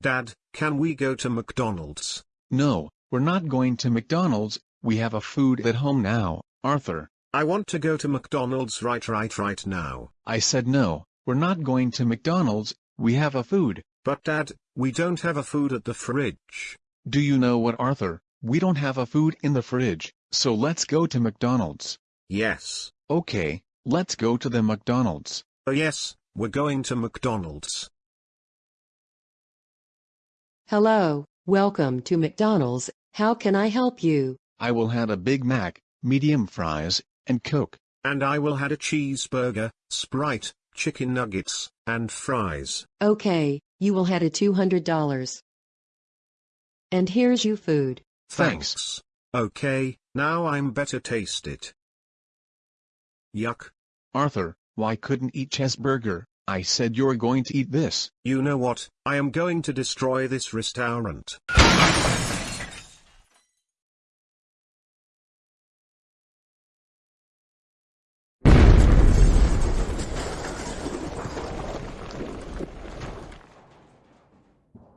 Dad, can we go to McDonald's? No, we're not going to McDonald's, we have a food at home now, Arthur. I want to go to McDonald's right right right now. I said no, we're not going to McDonald's, we have a food. But Dad, we don't have a food at the fridge. Do you know what Arthur, we don't have a food in the fridge, so let's go to McDonald's. Yes. Okay, let's go to the McDonald's. Oh yes, we're going to McDonald's. Hello, welcome to McDonald's. How can I help you? I will have a Big Mac, medium fries, and Coke. And I will had a cheeseburger, Sprite, chicken nuggets, and fries. Okay, you will had a $200. And here's your food. Thanks. Okay, now I'm better taste it. Yuck. Arthur, why couldn't eat cheeseburger? I said you're going to eat this. You know what, I am going to destroy this restaurant.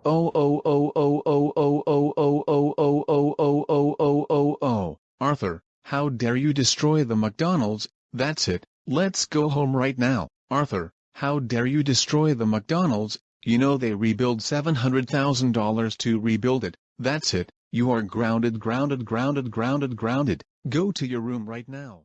Oh oh oh oh oh oh oh oh oh oh oh oh oh oh oh oh Arthur, how dare you destroy the McDonald's, that's it, let's go home right now. Arthur, how dare you destroy the McDonald's, you know they rebuild $700,000 to rebuild it, that's it, you are grounded grounded grounded grounded grounded, go to your room right now.